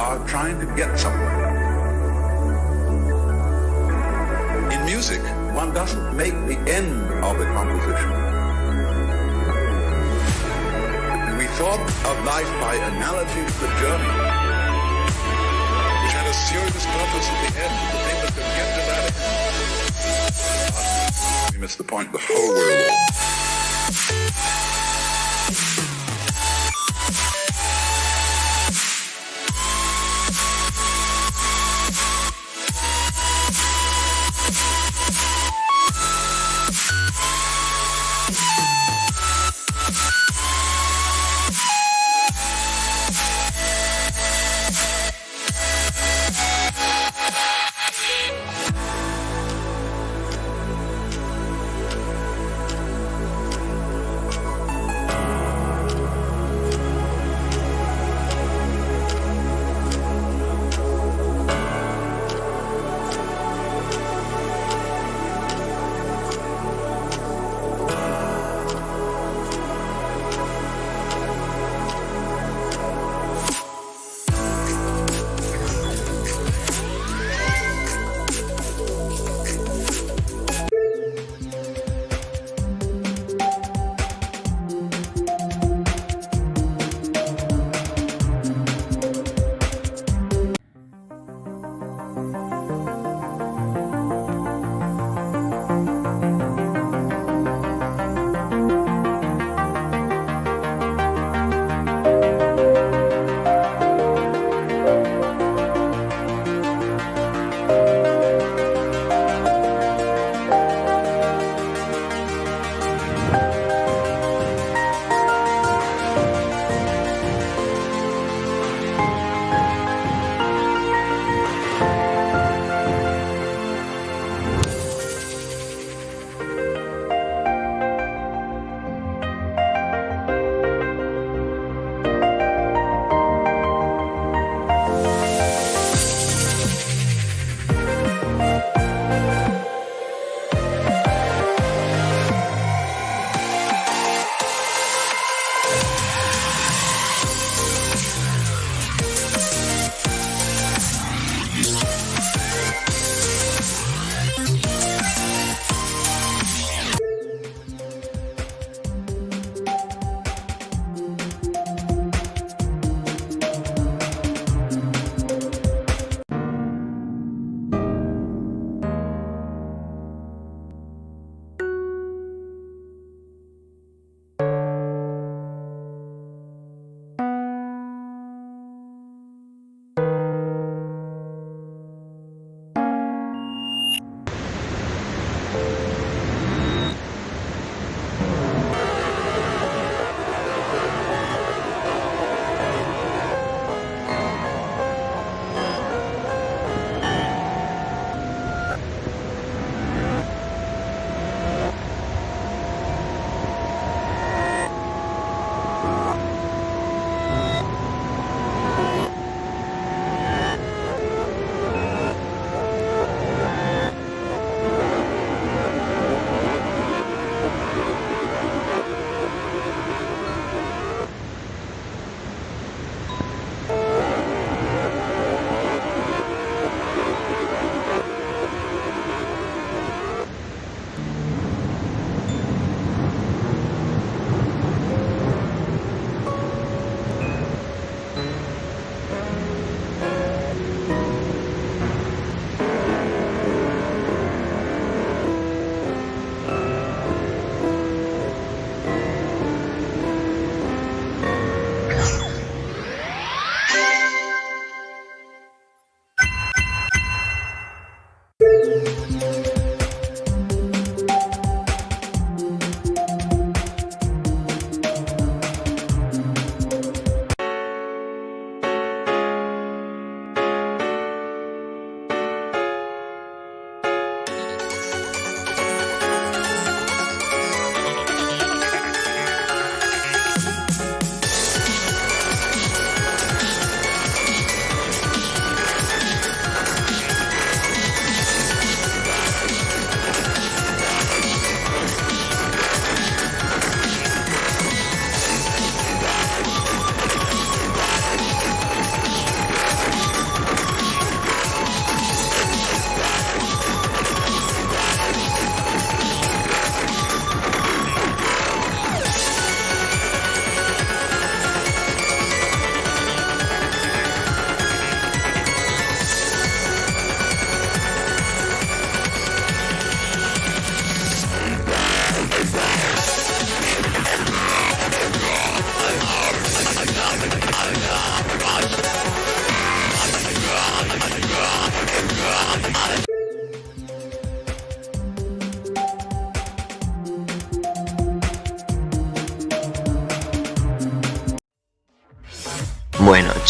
are trying to get somewhere. In music, one doesn't make the end of a composition. We thought of life by analogy to the journey, which had a serious purpose at the end, the thing that could get to that end. We missed the point, the whole way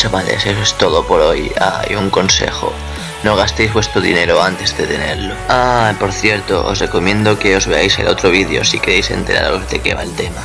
chavales, eso es todo por hoy. Ah, un consejo. No gastéis vuestro dinero antes de tenerlo. Ah, por cierto, os recomiendo que os veáis el otro vídeo si queréis enteraros de qué va el tema.